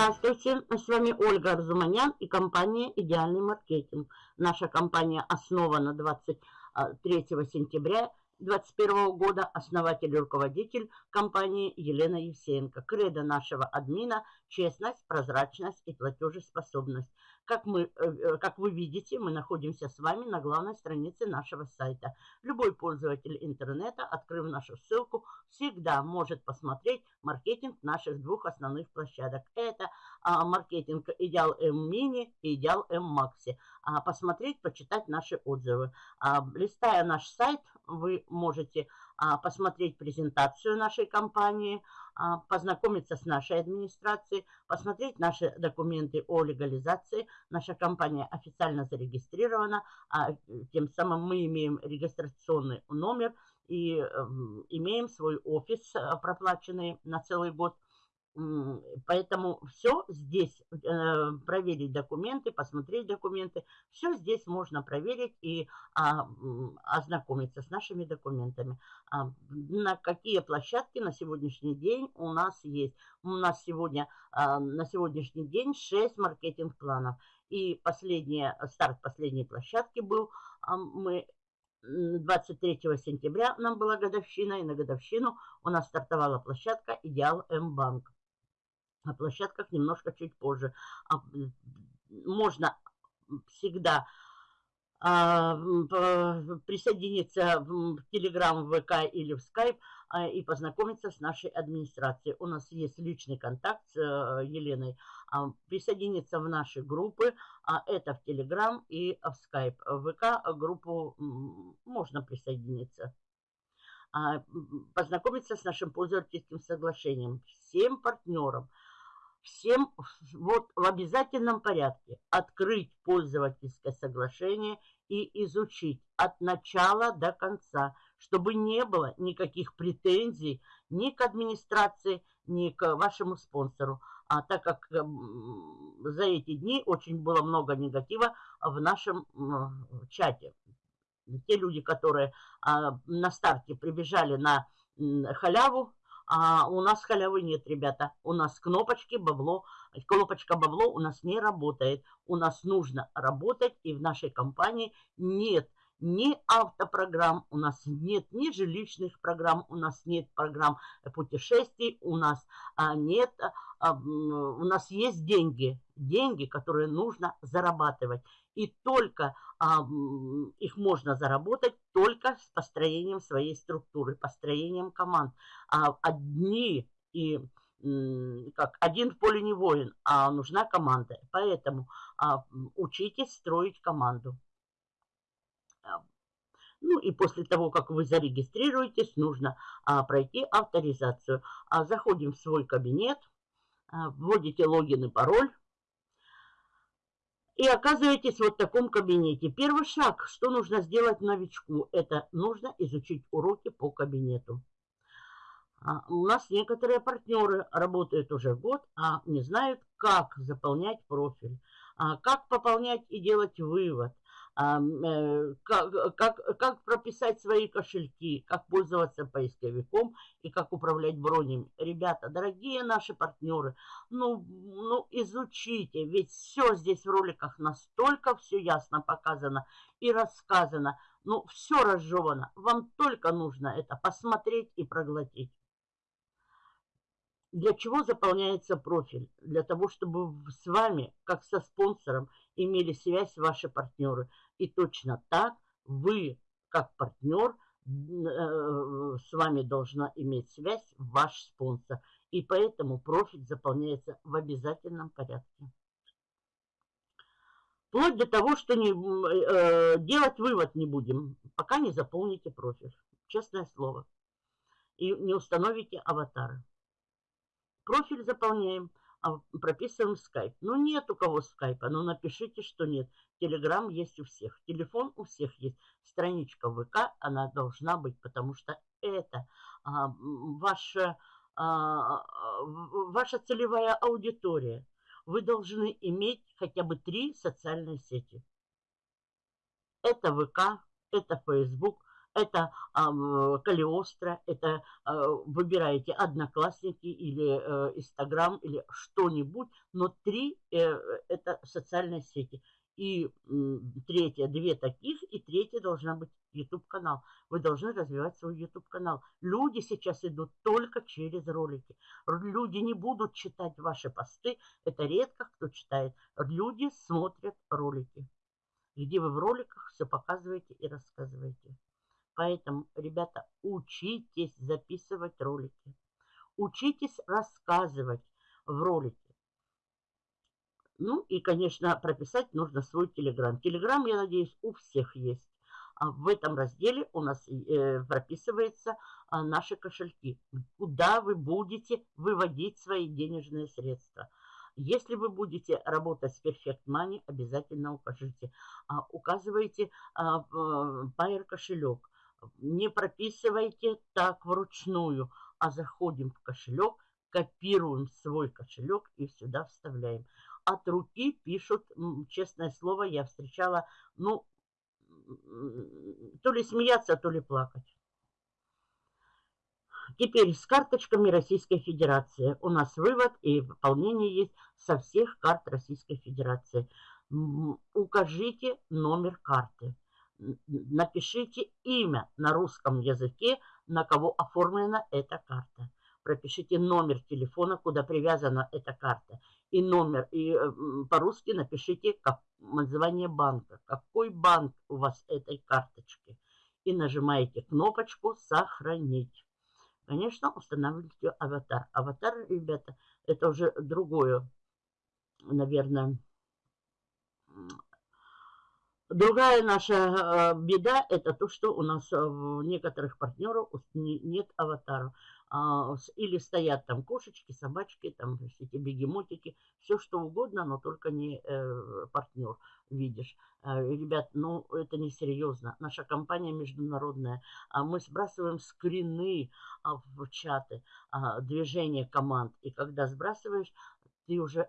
Здравствуйте, с вами Ольга Арзуманян и компания «Идеальный маркетинг». Наша компания основана 23 сентября 2021 года, основатель и руководитель компании Елена Евсеенко. Кредо нашего админа – честность, прозрачность и платежеспособность. Как, мы, э, как вы видите, мы находимся с вами на главной странице нашего сайта. Любой пользователь интернета, открыв нашу ссылку, всегда может посмотреть маркетинг наших двух основных площадок. Это а, маркетинг Идеал М Мини и Идеал М Макси. А, посмотреть, почитать наши отзывы. А, листая наш сайт, вы можете а, посмотреть презентацию нашей компании, познакомиться с нашей администрацией, посмотреть наши документы о легализации. Наша компания официально зарегистрирована, а тем самым мы имеем регистрационный номер и эм, имеем свой офис, э, проплаченный на целый год – Поэтому все здесь, э, проверить документы, посмотреть документы, все здесь можно проверить и а, ознакомиться с нашими документами. А, на какие площадки на сегодняшний день у нас есть? У нас сегодня, а, на сегодняшний день 6 маркетинг-планов. И последний, старт последней площадки был, мы 23 сентября нам была годовщина, и на годовщину у нас стартовала площадка «Идеал М-банк» на площадках немножко чуть позже. А, можно всегда а, присоединиться в Telegram, ВК или в Skype а, и познакомиться с нашей администрацией. У нас есть личный контакт с э, Еленой. Присоединиться в наши группы, это в Telegram и в Skype. В ВК группу можно присоединиться. Познакомиться с нашим пользовательским соглашением. Всем партнерам – всем вот в обязательном порядке открыть пользовательское соглашение и изучить от начала до конца, чтобы не было никаких претензий ни к администрации, ни к вашему спонсору. А так как за эти дни очень было много негатива в нашем чате. Те люди, которые а, на старте прибежали на халяву, а у нас халявы нет, ребята. У нас кнопочки бабло, кнопочка бабло у нас не работает. У нас нужно работать, и в нашей компании нет ни автопрограмм, у нас нет ни жилищных программ, у нас нет программ путешествий, у нас а, нет, а, у нас есть деньги, деньги, которые нужно зарабатывать. И только их можно заработать только с построением своей структуры, построением команд. А одни и как один в поле не воин, а нужна команда. Поэтому а, учитесь строить команду. А, ну и после того, как вы зарегистрируетесь, нужно а, пройти авторизацию. А, заходим в свой кабинет, а, вводите логин и пароль. И оказываетесь вот в таком кабинете. Первый шаг, что нужно сделать новичку, это нужно изучить уроки по кабинету. А, у нас некоторые партнеры работают уже год, а не знают, как заполнять профиль, а, как пополнять и делать вывод, как, как, как прописать свои кошельки, как пользоваться поисковиком и как управлять бронями. Ребята, дорогие наши партнеры, ну, ну изучите, ведь все здесь в роликах настолько все ясно показано и рассказано. Ну, все разжевано. Вам только нужно это посмотреть и проглотить. Для чего заполняется профиль? Для того, чтобы с вами, как со спонсором, имели связь ваши партнеры. И точно так вы, как партнер, э, с вами должна иметь связь ваш спонсор. И поэтому профиль заполняется в обязательном порядке. Вплоть до того, что не, э, делать вывод не будем, пока не заполните профиль. Честное слово. И не установите аватары. Профиль заполняем, прописываем скайп. Ну, нет у кого скайпа, ну, напишите, что нет. Телеграм есть у всех, телефон у всех есть. Страничка ВК, она должна быть, потому что это а, ваша, а, ваша целевая аудитория. Вы должны иметь хотя бы три социальные сети. Это ВК, это Facebook, это э, Калиостро, это э, выбираете Одноклассники или э, Инстаграм или что-нибудь, но три э, это социальные сети. И э, третье, две таких, и третья должна быть YouTube-канал. Вы должны развивать свой YouTube-канал. Люди сейчас идут только через ролики. Люди не будут читать ваши посты. Это редко кто читает. Люди смотрят ролики, где вы в роликах все показываете и рассказываете. Поэтому, ребята, учитесь записывать ролики. Учитесь рассказывать в ролике. Ну и, конечно, прописать нужно свой Телеграм. Телеграм, я надеюсь, у всех есть. А в этом разделе у нас э, прописываются а, наши кошельки, куда вы будете выводить свои денежные средства. Если вы будете работать с Perfect Money, обязательно укажите. А, указывайте а, Pair кошелек. Не прописывайте так вручную, а заходим в кошелек, копируем свой кошелек и сюда вставляем. От руки пишут, честное слово, я встречала, ну, то ли смеяться, то ли плакать. Теперь с карточками Российской Федерации. У нас вывод и выполнение есть со всех карт Российской Федерации. Укажите номер карты напишите имя на русском языке, на кого оформлена эта карта. Пропишите номер телефона, куда привязана эта карта. И номер, и э, по-русски напишите как, название банка. Какой банк у вас этой карточки. И нажимаете кнопочку «Сохранить». Конечно, устанавливайте аватар. Аватар, ребята, это уже другое, наверное, Другая наша э, беда – это то, что у нас в некоторых партнеров нет аватаров. А, или стоят там кошечки, собачки, там все эти бегемотики, все что угодно, но только не э, партнер видишь. Э, ребят, ну это не серьезно. Наша компания международная. А мы сбрасываем скрины а, в чаты, движение команд. И когда сбрасываешь, ты уже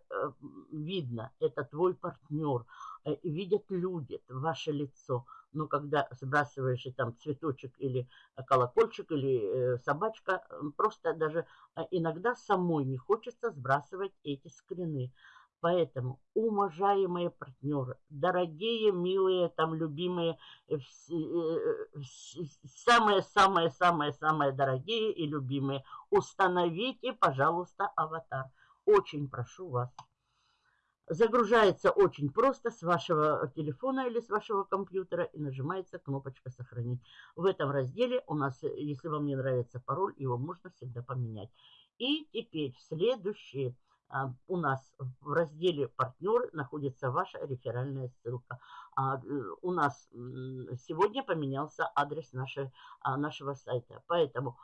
видно, это твой партнер – Э, видят люди ваше лицо. Но когда сбрасываешь и там цветочек или э, колокольчик или э, собачка, просто даже иногда самой не хочется сбрасывать эти скрины. Поэтому, уважаемые партнеры, дорогие, милые, там, любимые, самые-самые-самые-самые дорогие и любимые, установите, пожалуйста, аватар. Очень прошу вас. Загружается очень просто с вашего телефона или с вашего компьютера и нажимается кнопочка «Сохранить». В этом разделе у нас, если вам не нравится пароль, его можно всегда поменять. И теперь следующее – у нас в разделе «Партнеры» находится ваша реферальная ссылка. А, э, у нас сегодня поменялся адрес нашей, а, нашего сайта. Поэтому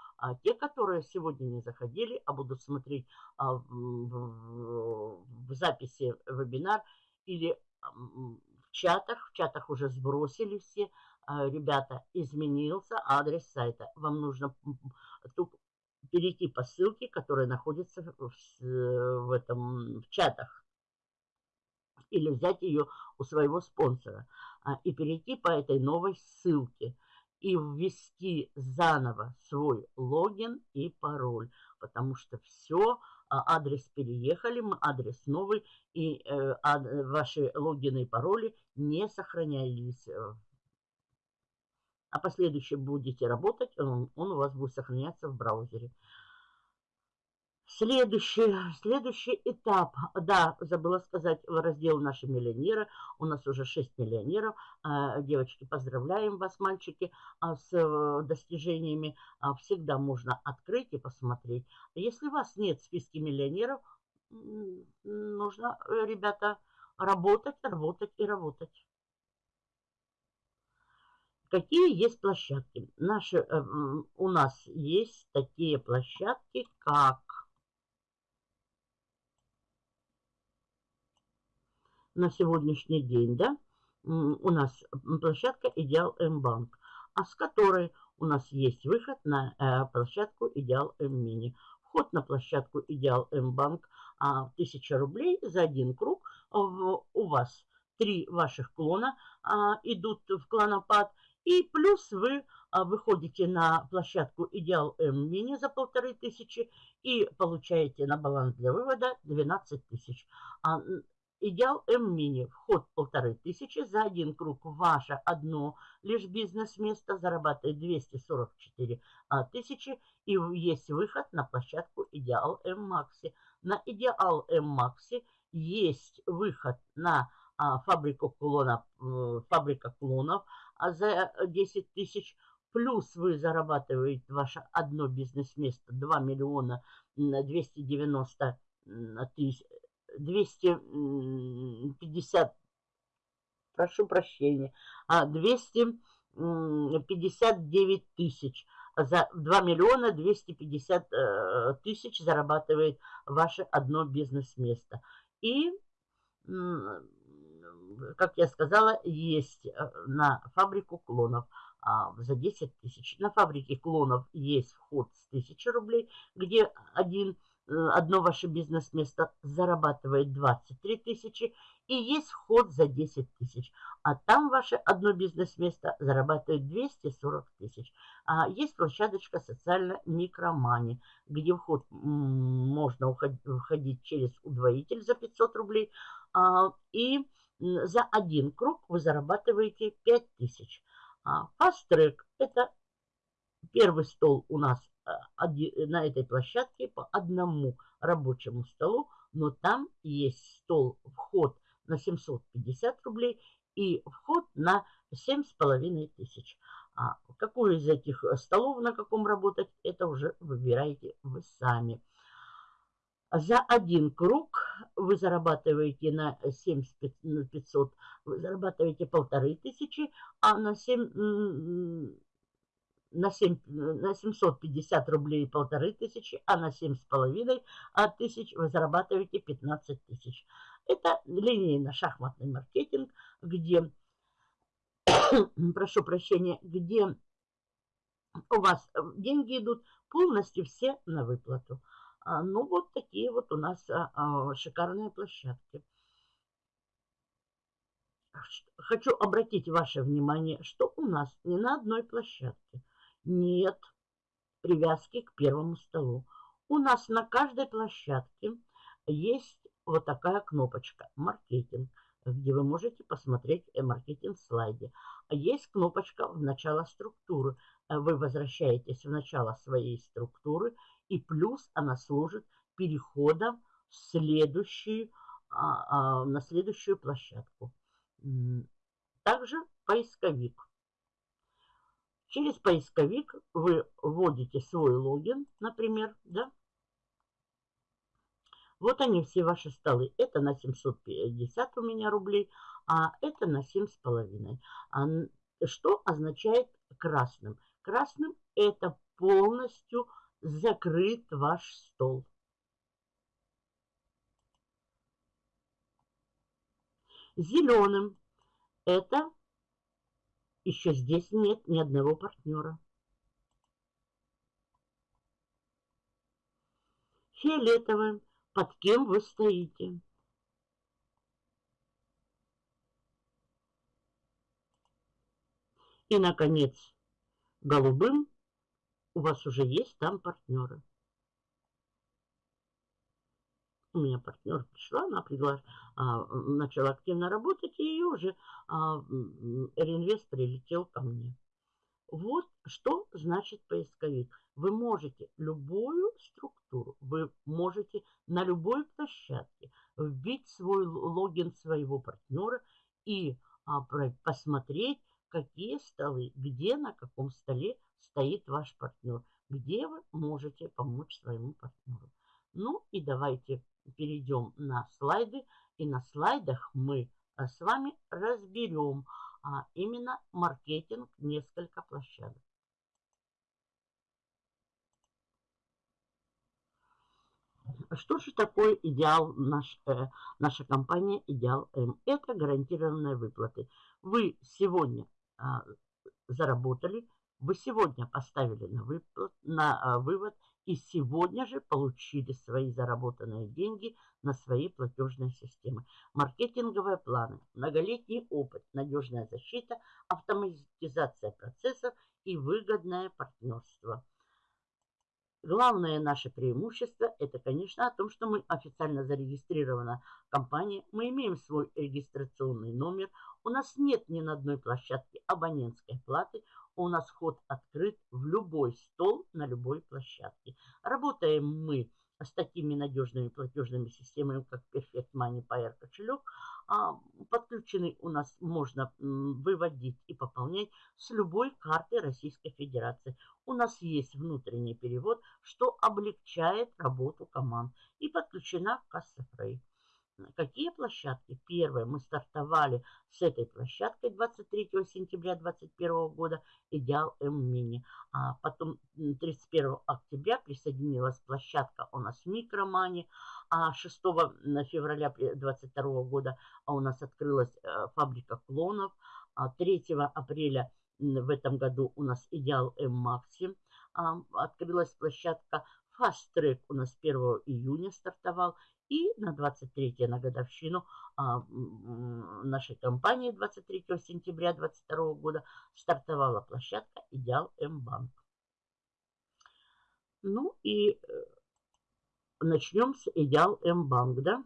те, которые сегодня не заходили, а будут смотреть в записи вебинар или в чатах, в чатах уже сбросили все, ребята, изменился адрес сайта. Вам нужно перейти по ссылке, которая находится в, в, этом, в чатах. Или взять ее у своего спонсора. А, и перейти по этой новой ссылке. И ввести заново свой логин и пароль. Потому что все, а, адрес переехали, мы адрес новый. И э, а, ваши логины и пароли не сохранялись а последующий будете работать, он, он у вас будет сохраняться в браузере. Следующий, следующий этап, да, забыла сказать, в раздел «Наши миллионеры». У нас уже 6 миллионеров. А, девочки, поздравляем вас, мальчики, а, с э, достижениями. А, всегда можно открыть и посмотреть. Если у вас нет в списке миллионеров, нужно, э, ребята, работать, работать и работать. Какие есть площадки? Наши, э, у нас есть такие площадки, как на сегодняшний день, да, у нас площадка Идеал М-банк, а с которой у нас есть выход на э, площадку Идеал М-мини. Вход на площадку Идеал М-банк 1000 а, рублей за один круг. У вас три ваших клона а, идут в клонопад – И плюс вы а, выходите на площадку Идеал М Мини за полторы тысячи и получаете на баланс для вывода 12 тысяч. А, Идеал М Мини. Вход полторы тысячи. За один круг ваше одно лишь бизнес-место зарабатывает 244 а, тысячи. И есть выход на площадку Идеал М Макси. На Идеал М Макси есть выход на фабрику клонов, э, фабрика клонов а за 10 тысяч. Плюс вы зарабатываете ваше одно бизнес-место 2 миллиона 290 тысяч 250, прошу прощения, 259 а, тысяч. За 2 миллиона 250 э, тысяч зарабатывает ваше одно бизнес-место. И, как я сказала, есть э, на фабрику клонов а, за 10 тысяч. На фабрике клонов есть вход с 1000 рублей, где один Э, одно ваше бизнес-место зарабатывает 23 тысячи, и есть вход за 10 тысяч. А там ваше одно бизнес-место зарабатывает 240 тысяч. А есть площадочка социально микромани, где вход можно входить через удвоитель за 500 рублей. А, и за один круг вы зарабатываете 5 тысяч. А Fast Track – это первый стол у нас на этой площадке по одному рабочему столу, но там есть стол, вход на 750 рублей и вход на 7,5 тысяч. А какой из этих столов на каком работать, это уже выбираете вы сами. За один круг вы зарабатываете на 7500, вы зарабатываете полторы тысячи, а на 7 на, 7, на 750 рублей полторы тысячи, а на 7,5 тысяч вы зарабатываете 15 тысяч. Это линейно-шахматный маркетинг, где, прошу прощения, где у вас деньги идут полностью все на выплату. А, ну, вот такие вот у нас а, а, шикарные площадки. Хочу обратить ваше внимание, что у нас не на одной площадке – нет привязки к первому столу. У нас на каждой площадке есть вот такая кнопочка «Маркетинг», где вы можете посмотреть э, маркетинг слайде. Есть кнопочка «В начало структуры». Вы возвращаетесь в начало своей структуры, и плюс она служит переходом в следующую, а, а, на следующую площадку. Также поисковик. Через поисковик вы вводите свой логин, например, да. Вот они все ваши столы. Это на 750 у меня рублей, а это на 7,5. А что означает красным? Красным это полностью закрыт ваш стол. Зеленым это еще здесь нет ни одного партнера. Фиолетовым. Под кем вы стоите? И, наконец, голубым у вас уже есть там партнеры. У меня партнер пришла, она пригла... а, начала активно работать, и ее уже а, реинвест прилетел ко мне. Вот что значит поисковик. Вы можете любую структуру, вы можете на любой площадке вбить свой логин своего партнера и а, посмотреть, какие столы, где на каком столе стоит ваш партнер, где вы можете помочь своему партнеру. Ну и давайте перейдем на слайды. И на слайдах мы а, с вами разберем а, именно маркетинг несколько площадок. Что же такое идеал наш, э, наша компания Идеал М? Это гарантированные выплаты. Вы сегодня э, заработали, вы сегодня поставили на, выплат, на э, вывод и сегодня же получили свои заработанные деньги на свои платежные системы. Маркетинговые планы, многолетний опыт, надежная защита, автоматизация процессов и выгодное партнерство. Главное наше преимущество – это, конечно, о том, что мы официально зарегистрирована компания, мы имеем свой регистрационный номер, у нас нет ни на одной площадке абонентской платы, у нас вход открыт в любой стол на любой площадке. Работаем мы с такими надежными платежными системами, как Perfect Money Pair кошелек. А, подключенный у нас можно выводить и пополнять с любой карты Российской Федерации. У нас есть внутренний перевод, что облегчает работу команд. И подключена касса Фрей. Какие площадки? Первое, мы стартовали с этой площадкой 23 сентября 2021 года «Идеал М-Мини». А потом 31 октября присоединилась площадка у нас «Микромани». А 6 февраля 2022 года у нас открылась э, фабрика клонов. 3 а апреля в этом году у нас «Идеал М-Макси». Открылась площадка Fast Track у нас 1 июня стартовал. И на 23 на годовщину а, нашей компании 23 сентября 2022 года стартовала площадка «Идеал М-Банк». Ну и э, начнем с «Идеал М-Банк», да?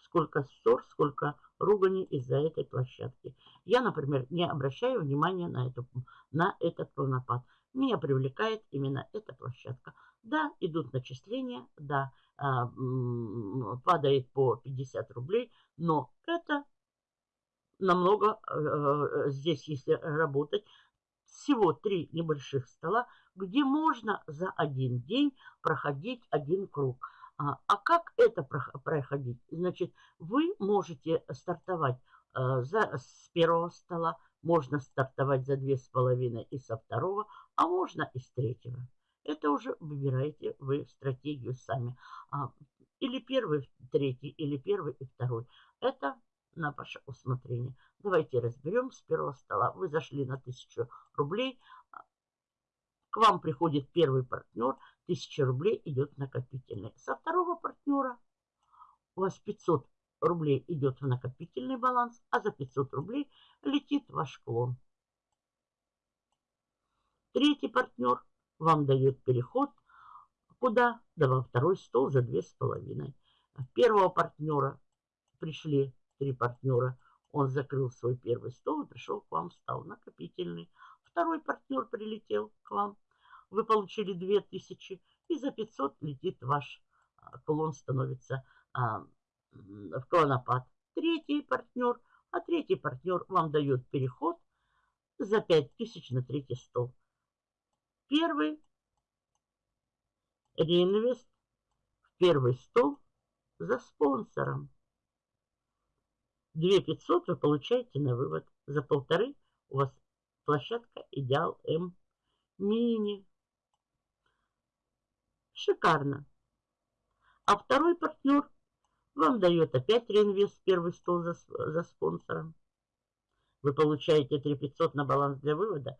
Сколько ссор, сколько ругани из-за этой площадки. Я, например, не обращаю внимания на, эту, на этот полнопад. Меня привлекает именно эта площадка. Да, идут начисления, да, падает по 50 рублей, но это намного, э, э, здесь если работать, всего три небольших стола, где можно за один день проходить один круг. А, а как это проходить? Значит, вы можете стартовать э, за, с первого стола, можно стартовать за две с половиной и со второго, а можно и с третьего. Это уже выбираете вы стратегию сами. А, или первый, третий, или первый и второй. Это на ваше усмотрение. Давайте разберем с первого стола. Вы зашли на 1000 рублей. К вам приходит первый партнер. 1000 рублей идет накопительный. Со второго партнера у вас 500 рублей идет в накопительный баланс, а за 500 рублей летит ваш клон. Третий партнер вам дает переход куда? Да во второй стол за две с половиной. Первого партнера пришли три партнера. Он закрыл свой первый стол и пришел к вам, стал накопительный. Второй партнер прилетел к вам. Вы получили 2000 и за 500 летит ваш а, клон, становится а, в клонопад. Третий партнер, а третий партнер вам дает переход за 5000 на третий стол. Первый реинвест в первый стол за спонсором. 2 500 вы получаете на вывод. За полторы у вас площадка Идеал М Мини. Шикарно. А второй партнер вам дает опять реинвест в первый стол за, за спонсором. Вы получаете 3 500 на баланс для вывода.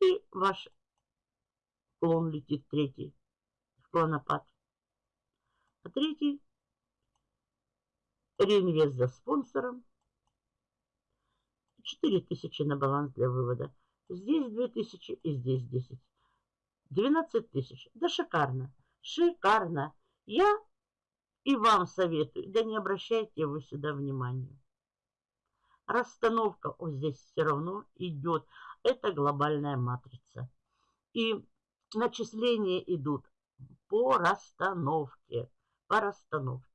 И ваш клон летит третий в клонопад. А третий реинвест за спонсором. 4000 на баланс для вывода. Здесь 2000 и здесь 10. 12 тысяч. Да шикарно. Шикарно. Я и вам советую. Да не обращайте вы сюда внимания. Расстановка вот здесь все равно идет. Это глобальная матрица. И начисления идут по расстановке. По расстановке.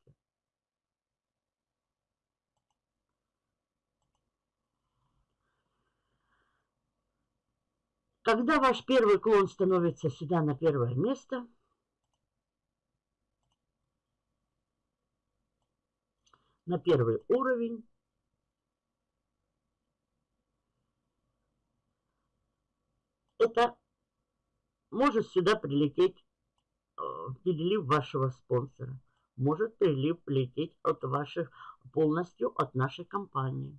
Когда ваш первый клон становится сюда на первое место, на первый уровень, это может сюда прилететь э, перелив вашего спонсора. Может прилив лететь от ваших, полностью от нашей компании.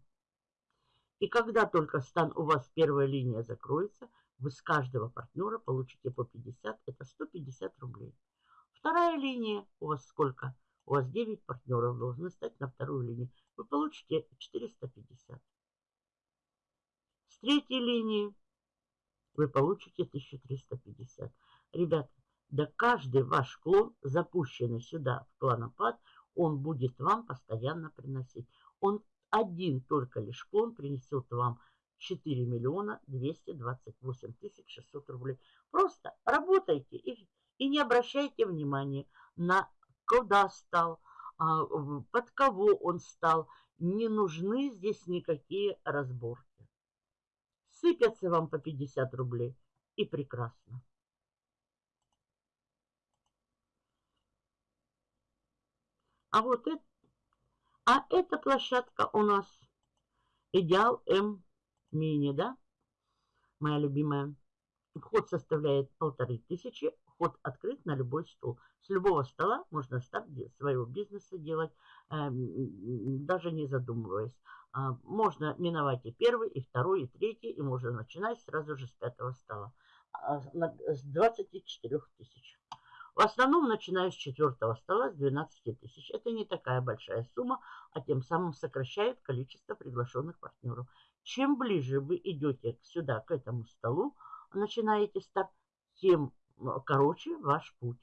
И когда только стан у вас первая линия закроется, Вы с каждого партнера получите по 50, это 150 рублей. Вторая линия, у вас сколько? У вас 9 партнеров должны стать на вторую линию. Вы получите 450. С третьей линии вы получите 1350. Ребята, да каждый ваш клон, запущенный сюда в клонопад, он будет вам постоянно приносить. Он один только лишь клон принесет вам 4 миллиона 228 тысяч 600 рублей. Просто работайте и, и не обращайте внимания на куда стал, а, под кого он стал. Не нужны здесь никакие разборки. Сыпятся вам по 50 рублей и прекрасно. А вот это, а эта площадка у нас Идеал М Мини, да? Моя любимая. Вход составляет полторы тысячи. Вход открыт на любой стол. С любого стола можно старт своего бизнеса делать, э, даже не задумываясь. А, можно миновать и первый, и второй, и третий, и можно начинать сразу же с пятого стола. А, с 24 тысяч. В основном начинаю с четвертого стола, с 12 тысяч. Это не такая большая сумма, а тем самым сокращает количество приглашенных партнеров. Чем ближе вы идете сюда, к этому столу, начинаете старт, тем короче ваш путь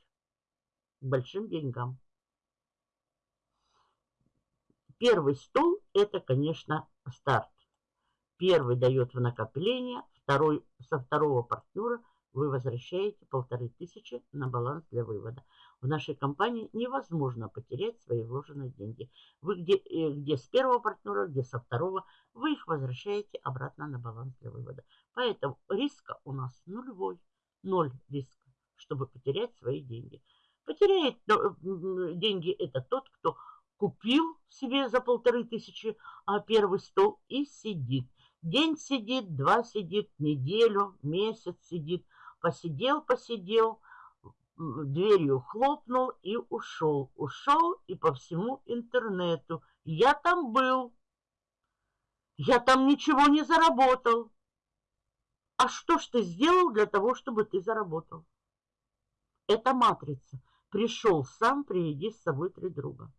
к большим деньгам. Первый стол – это, конечно, старт. Первый дает в накопление, второй со второго партнера – вы возвращаете полторы тысячи на баланс для вывода. В нашей компании невозможно потерять свои вложенные деньги. Вы где, э, где с первого партнера, где со второго, вы их возвращаете обратно на баланс для вывода. Поэтому риска у нас нулевой. Ноль риска, чтобы потерять свои деньги. Потеряет э, деньги это тот, кто купил себе за полторы тысячи а первый стол и сидит. День сидит, два сидит, неделю, месяц сидит – Посидел, посидел, дверью хлопнул и ушел. Ушел и по всему интернету. Я там был. Я там ничего не заработал. А что ж ты сделал для того, чтобы ты заработал? Это матрица. Пришел сам, приведи с собой три друга.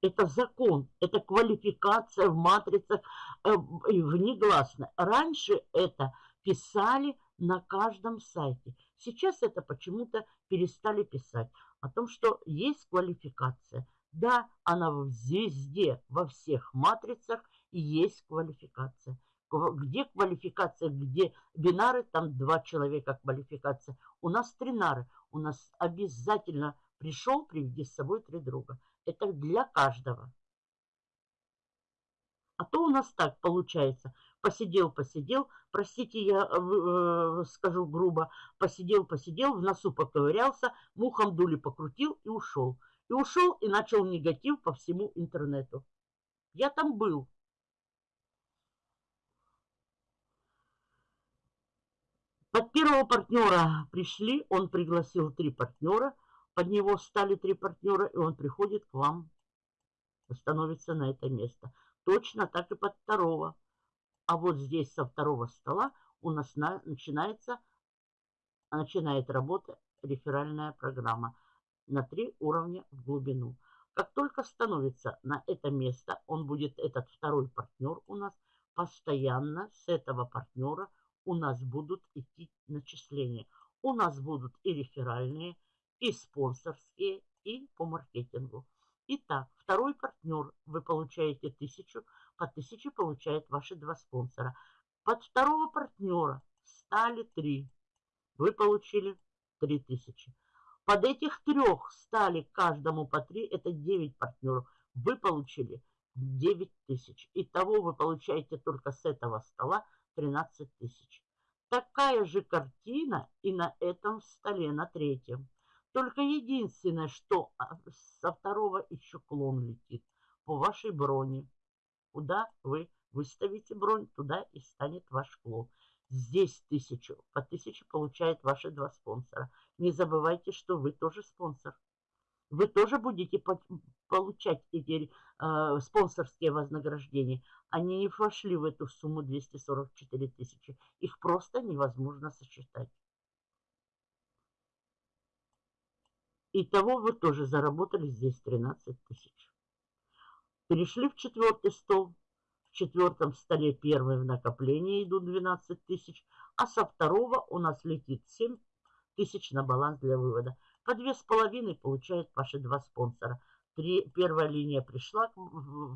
Это закон, это квалификация в матрицах э, внегласно. Раньше это писали на каждом сайте. Сейчас это почему-то перестали писать. О том, что есть квалификация. Да, она везде, во всех матрицах есть квалификация. Где квалификация, где бинары, там два человека квалификация. У нас тринары. У нас обязательно пришел, приведи с собой три друга. Это для каждого. А то у нас так получается – посидел, посидел, простите, я э, э, скажу грубо, посидел, посидел, в носу поковырялся, мухом дули покрутил и ушел. И ушел и начал негатив по всему интернету. Я там был. Под первого партнера пришли, он пригласил три партнера, под него стали три партнера, и он приходит к вам, становится на это место. Точно так и под второго. А вот здесь со второго стола у нас на, начинается, начинает работа реферальная программа на три уровня в глубину. Как только становится на это место, он будет, этот второй партнер у нас, постоянно с этого партнера у нас будут идти начисления. У нас будут и реферальные, и спонсорские, и по маркетингу. Итак, второй партнер вы получаете тысячу, по тысяче получают ваши два спонсора. Под второго партнера стали три. Вы получили три тысячи. Под этих трех стали каждому по три, это 9 партнеров. Вы получили 9 тысяч. Итого вы получаете только с этого стола 13 тысяч. Такая же картина и на этом столе, на третьем. Только единственное, что а, со второго еще клон летит по вашей броне. Куда вы выставите бронь, туда и станет ваш клон. Здесь тысячу, по тысяче получают ваши два спонсора. Не забывайте, что вы тоже спонсор. Вы тоже будете получать эти э, спонсорские вознаграждения. Они не вошли в эту сумму 244 тысячи. Их просто невозможно сосчитать. Итого вы тоже заработали здесь 13 тысяч. Перешли в четвертый стол. В четвертом столе первый в накопление идут 12 тысяч, а со второго у нас летит 7 тысяч на баланс для вывода. По две с половиной получают ваши два спонсора. Три, первая линия пришла,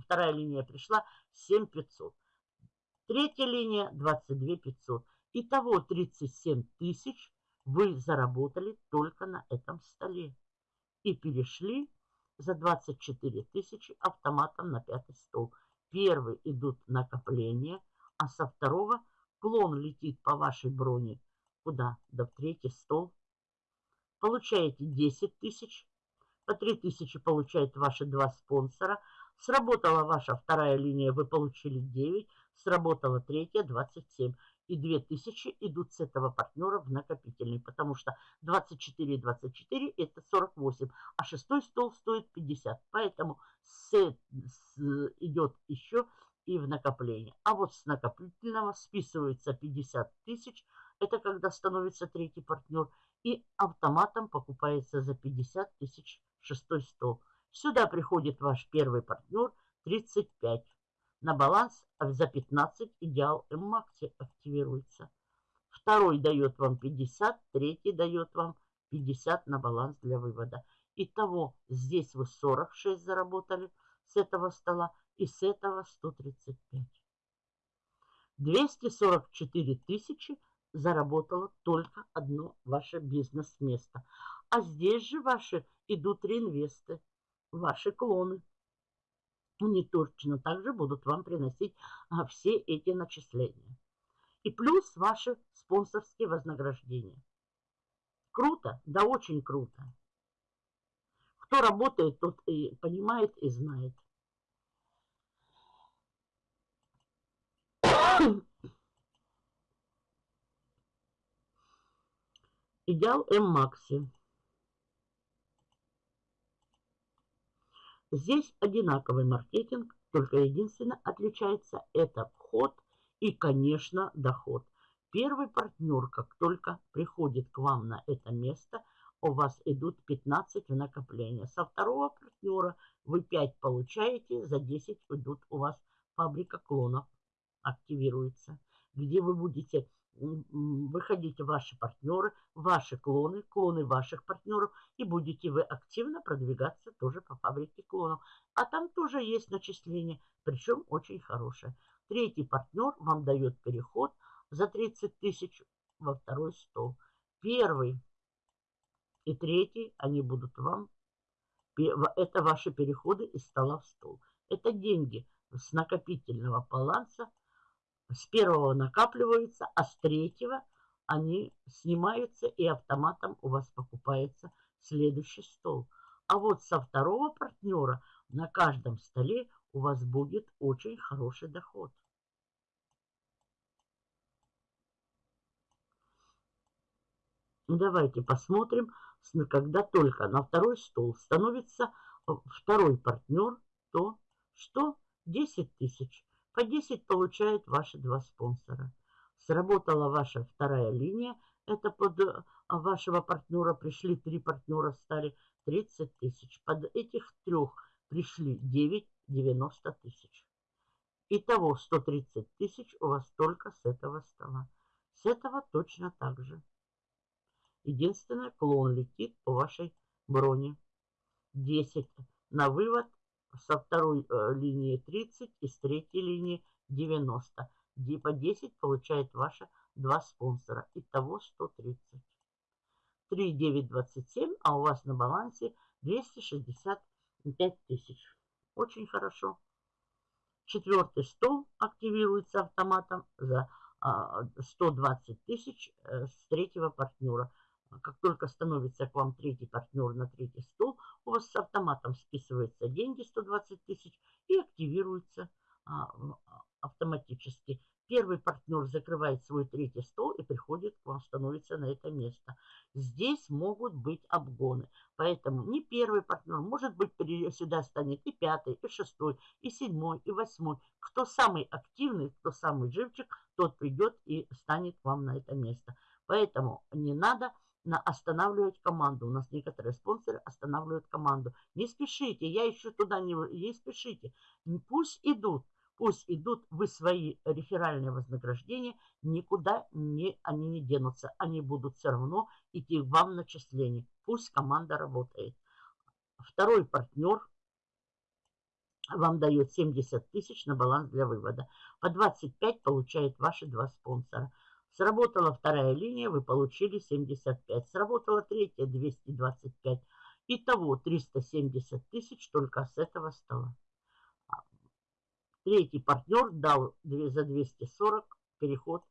вторая линия пришла 7 500. Третья линия 22 500. Итого 37 тысяч вы заработали только на этом столе. И перешли за 24 тысячи автоматом на пятый стол. Первый идут накопления, а со второго клон летит по вашей броне. Куда? Да в третий стол. Получаете 10 тысяч. По 3 тысячи получают ваши два спонсора. Сработала ваша вторая линия, вы получили 9. Сработала третья, 27 и 2000 идут с этого партнера в накопительный, потому что 24 и 24 это 48, а шестой стол стоит 50. Поэтому с, с, идет еще и в накопление. А вот с накопительного списывается 50 тысяч, это когда становится третий партнер, и автоматом покупается за 50 тысяч шестой стол. Сюда приходит ваш первый партнер 35 на баланс за 15 идеал М-Макси активируется. Второй дает вам 50, третий дает вам 50 на баланс для вывода. Итого здесь вы 46 заработали с этого стола и с этого 135. 244 тысячи заработало только одно ваше бизнес-место. А здесь же ваши идут реинвесты, ваши клоны они точно также будут вам приносить а, все эти начисления. И плюс ваши спонсорские вознаграждения. Круто? Да очень круто. Кто работает, тот и понимает, и знает. Идеал М-Макси. Здесь одинаковый маркетинг, только единственное отличается это вход и, конечно, доход. Первый партнер, как только приходит к вам на это место, у вас идут 15 в накопление. Со второго партнера вы 5 получаете, за 10 идут у вас фабрика клонов, активируется, где вы будете выходите ваши партнеры, ваши клоны, клоны ваших партнеров, и будете вы активно продвигаться тоже по фабрике клонов. А там тоже есть начисление, причем очень хорошее. Третий партнер вам дает переход за 30 тысяч во второй стол. Первый и третий, они будут вам, это ваши переходы из стола в стол. Это деньги с накопительного баланса с первого накапливаются, а с третьего они снимаются и автоматом у вас покупается следующий стол. А вот со второго партнера на каждом столе у вас будет очень хороший доход. Давайте посмотрим, когда только на второй стол становится э, второй партнер, то что 10 тысяч. По 10 получают ваши два спонсора. Сработала ваша вторая линия. Это под э, вашего партнера пришли три партнера, стали 30 тысяч. Под этих трех пришли 9, 90 тысяч. Итого 130 тысяч у вас только с этого стола. С этого точно так же. Единственное, клон летит по вашей броне. 10 на вывод со второй э, линии 30 и с третьей линии 90. По 10 получает ваша два спонсора. Итого 130. 3, 9, 27, а у вас на балансе 265 тысяч. Очень хорошо. Четвертый стол активируется автоматом за 120 а, тысяч э, с третьего партнера. Как только становится к вам третий партнер на третий стол, у вас с автоматом списываются деньги 120 тысяч и активируется а, автоматически. Первый партнер закрывает свой третий стол и приходит к вам, становится на это место. Здесь могут быть обгоны. Поэтому не первый партнер, может быть, сюда станет и пятый, и шестой, и седьмой, и восьмой. Кто самый активный, кто самый живчик, тот придет и станет вам на это место. Поэтому не надо на останавливать команду. У нас некоторые спонсоры останавливают команду. Не спешите, я еще туда не... Не спешите. Пусть идут. Пусть идут, вы свои реферальные вознаграждения, никуда не, они не денутся. Они будут все равно идти вам начисление. Пусть команда работает. Второй партнер вам дает 70 тысяч на баланс для вывода. По 25 получают ваши два спонсора. Сработала вторая линия, вы получили 75. Сработала третья 225. Итого 370 тысяч только с этого стола. Третий партнер дал за 240 переход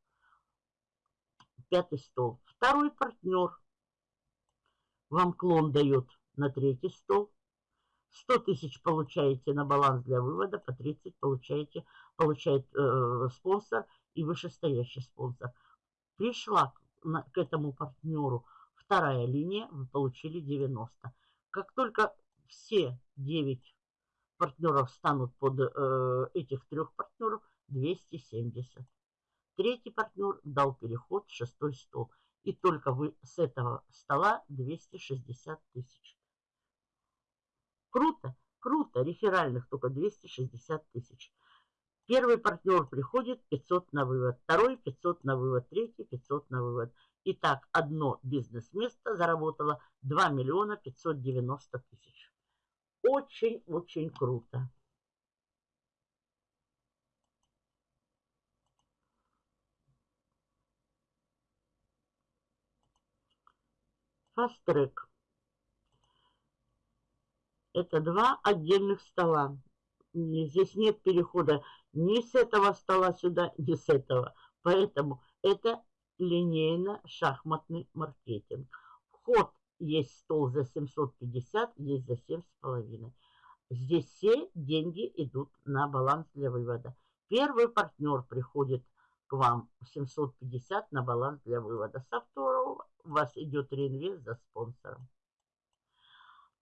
пятый стол. Второй партнер вам клон дает на третий стол. 100 тысяч получаете на баланс для вывода, по 30 получаете, получает э, спонсор и вышестоящий спонсор. На, к этому партнеру вторая линия, вы получили 90. Как только все 9 партнеров станут под э, этих трех партнеров 270. Третий партнер дал переход в шестой стол. И только вы с этого стола 260 тысяч. Круто, круто. Реферальных только 260 тысяч. Первый партнер приходит 500 на вывод, второй 500 на вывод, третий 500 на вывод. Итак, одно бизнес-место заработало 2 миллиона 590 тысяч. Очень-очень круто. Фастрек. Это два отдельных стола. Здесь нет перехода ни с этого стола сюда, ни с этого. Поэтому это линейно-шахматный маркетинг. Вход есть стол за 750, есть за 7,5. Здесь все деньги идут на баланс для вывода. Первый партнер приходит к вам 750 на баланс для вывода. Со второго у вас идет реинвест за спонсором.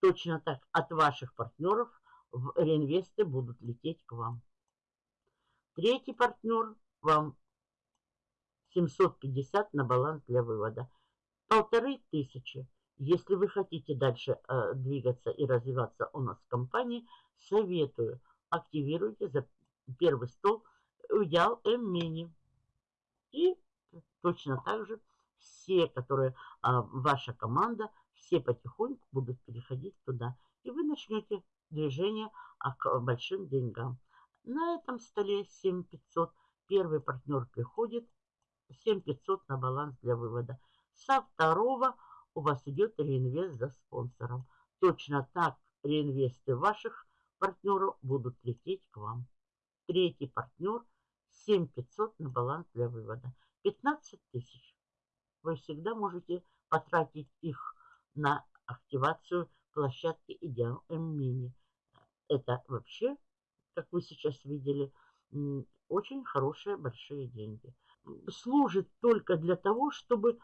Точно так от ваших партнеров в реинвесты будут лететь к вам. Третий партнер вам 750 на баланс для вывода. Полторы тысячи если вы хотите дальше э, двигаться и развиваться у нас в компании, советую, активируйте за первый стол Идеал М-Мини. И точно так же все, которые а, ваша команда, все потихоньку будут переходить туда. И вы начнете движение а, к большим деньгам. На этом столе 7500 первый партнер приходит, 7500 на баланс для вывода. Со второго у вас идет реинвест за спонсором. Точно так реинвесты ваших партнеров будут лететь к вам. Третий партнер 7500 на баланс для вывода. 15 тысяч. Вы всегда можете потратить их на активацию площадки Идеал М-Мини. Это вообще, как вы сейчас видели, очень хорошие большие деньги. Служит только для того, чтобы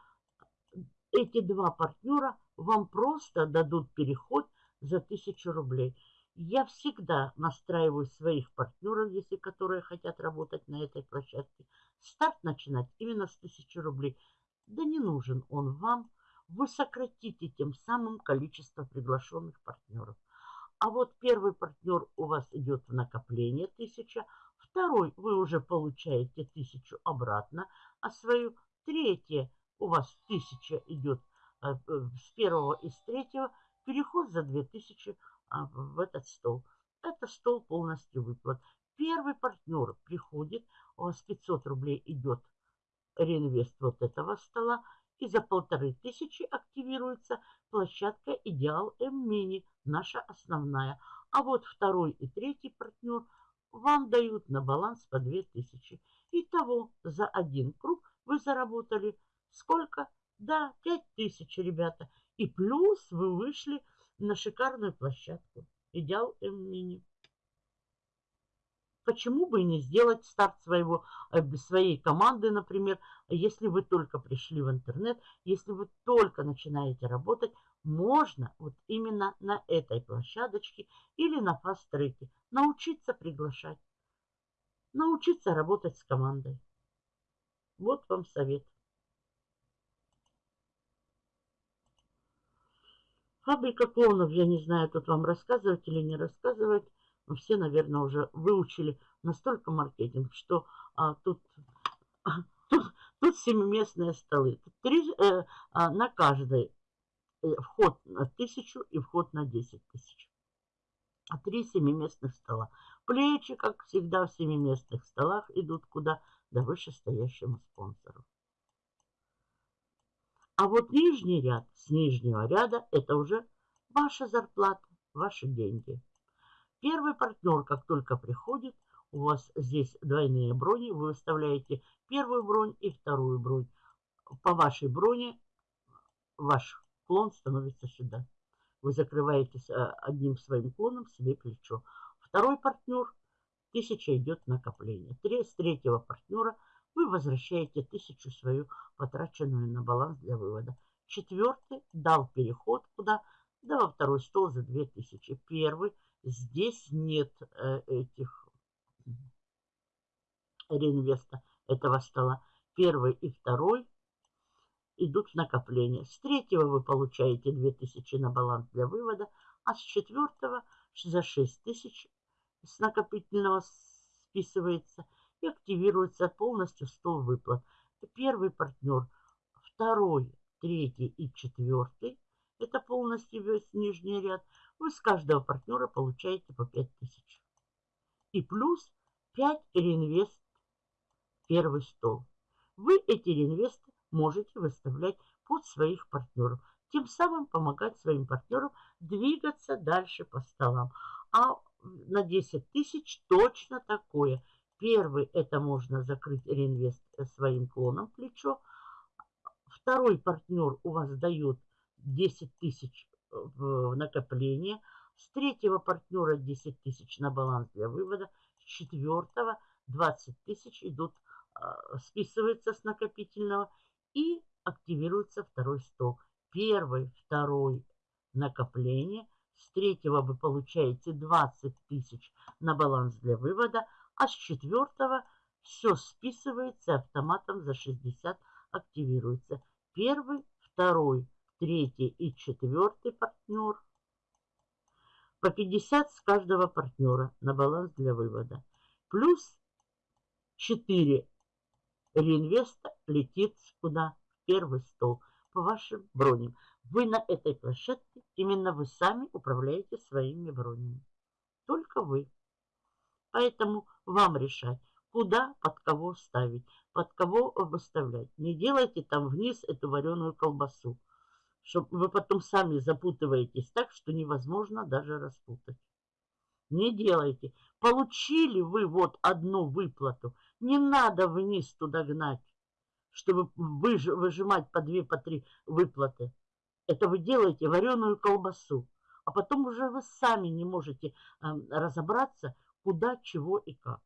эти два партнера вам просто дадут переход за 1000 рублей. Я всегда настраиваю своих партнеров, если которые хотят работать на этой площадке. Старт начинать именно с 1000 рублей. Да не нужен он вам. Вы сократите тем самым количество приглашенных партнеров. А вот первый партнер у вас идет в накопление 1000, второй вы уже получаете 1000 обратно, а свою третье у вас тысяча идет э, с первого и с третьего, переход за 2000 а, в этот стол. Это стол полностью выплат. Первый партнер приходит, у вас 500 рублей идет реинвест вот этого стола, и за полторы тысячи активируется площадка Идеал М-Мини, наша основная. А вот второй и третий партнер вам дают на баланс по 2000. Итого за один круг вы заработали Сколько? Да, пять тысяч, ребята. И плюс вы вышли на шикарную площадку. Идеал М-мини. Почему бы не сделать старт своего, э, своей команды, например, если вы только пришли в интернет, если вы только начинаете работать, можно вот именно на этой площадочке или на фаст-треке научиться приглашать, научиться работать с командой. Вот вам совет. Фабрика клонов, я не знаю, тут вам рассказывать или не рассказывать. Но все, наверное, уже выучили настолько маркетинг, что а, тут, а, тут, тут семиместные столы. Три, э, а, на каждой э, вход на тысячу и вход на 10 тысяч. А три семиместных стола. Плечи, как всегда, в семиместных столах идут куда? Да вышестоящему спонсору. А вот нижний ряд с нижнего ряда это уже ваша зарплата, ваши деньги. Первый партнер, как только приходит, у вас здесь двойные брони, вы выставляете первую бронь и вторую бронь. По вашей броне ваш клон становится сюда. Вы закрываете э, одним своим клоном себе плечо. Второй партнер, тысяча идет накопление. С третьего партнера вы возвращаете тысячу свою, потраченную на баланс для вывода. Четвертый дал переход куда? Да во второй стол за 2000. Первый. Здесь нет э, этих реинвеста этого стола. Первый и второй идут в накопление. С третьего вы получаете 2000 на баланс для вывода, а с четвертого за 6000 с накопительного списывается – и активируется полностью стол выплат. Первый партнер, второй, третий и четвертый. Это полностью весь нижний ряд. Вы с каждого партнера получаете по 5000. И плюс 5 реинвест первый стол. Вы эти реинвесты можете выставлять под своих партнеров. Тем самым помогать своим партнерам двигаться дальше по столам. А на 10 тысяч точно такое – Первый это можно закрыть реинвест своим клоном плечо. Второй партнер у вас дает 10 тысяч в накопление. С третьего партнера 10 тысяч на баланс для вывода. С четвертого 20 тысяч идут, а, списываются с накопительного и активируется второй стол. Первый, второй накопление. С третьего вы получаете 20 тысяч на баланс для вывода, а с четвертого все списывается автоматом за 60 активируется. Первый, второй, третий и четвертый партнер. По 50 с каждого партнера на баланс для вывода. Плюс 4 реинвеста летит куда? В первый стол по вашим броням. Вы на этой площадке, именно вы сами управляете своими бронями. Только вы. Поэтому вам решать, куда, под кого ставить, под кого выставлять. Не делайте там вниз эту вареную колбасу, чтобы вы потом сами запутываетесь так, что невозможно даже распутать. Не делайте. Получили вы вот одну выплату, не надо вниз туда гнать, чтобы выжимать по две, по три выплаты. Это вы делаете вареную колбасу. А потом уже вы сами не можете э, разобраться, куда, чего и как.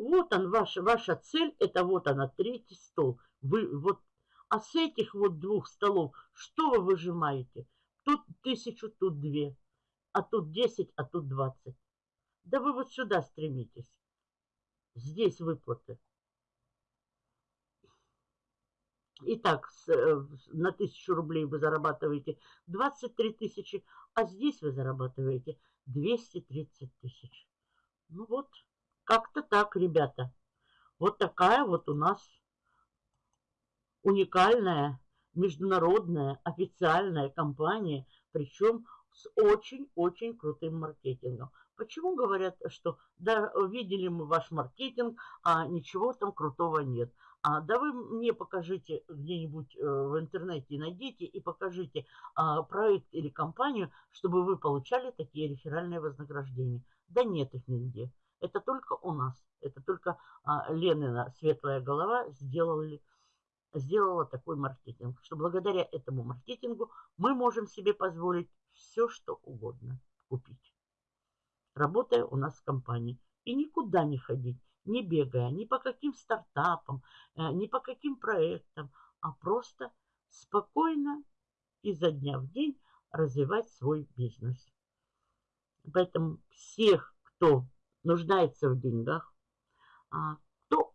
Вот он, ваша, ваша цель, это вот она, третий стол. Вы вот, а с этих вот двух столов, что вы выжимаете? Тут тысячу, тут две, а тут десять, а тут двадцать. Да вы вот сюда стремитесь. Здесь выплаты. Итак, с, э, на тысячу рублей вы зарабатываете 23 тысячи, а здесь вы зарабатываете 230 тысяч. Ну вот, как-то так, ребята. Вот такая вот у нас уникальная, международная, официальная компания, причем с очень-очень крутым маркетингом. Почему говорят, что да, видели мы ваш маркетинг, а ничего там крутого нет? А, да вы мне покажите где-нибудь э, в интернете, найдите и покажите а, проект или компанию, чтобы вы получали такие реферальные вознаграждения. Да нет их нигде. Это только у нас. Это только а, Ленина светлая голова сделали, сделала такой маркетинг. Что благодаря этому маркетингу мы можем себе позволить все, что угодно купить. работая у нас в компании. И никуда не ходить, не бегая ни по каким стартапам, э, ни по каким проектам, а просто спокойно изо дня в день развивать свой бизнес. Поэтому всех, кто нуждается в деньгах, а, кто,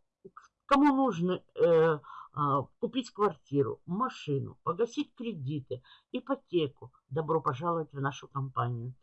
кому нужно э, а, купить квартиру, машину, погасить кредиты, ипотеку, добро пожаловать в нашу компанию.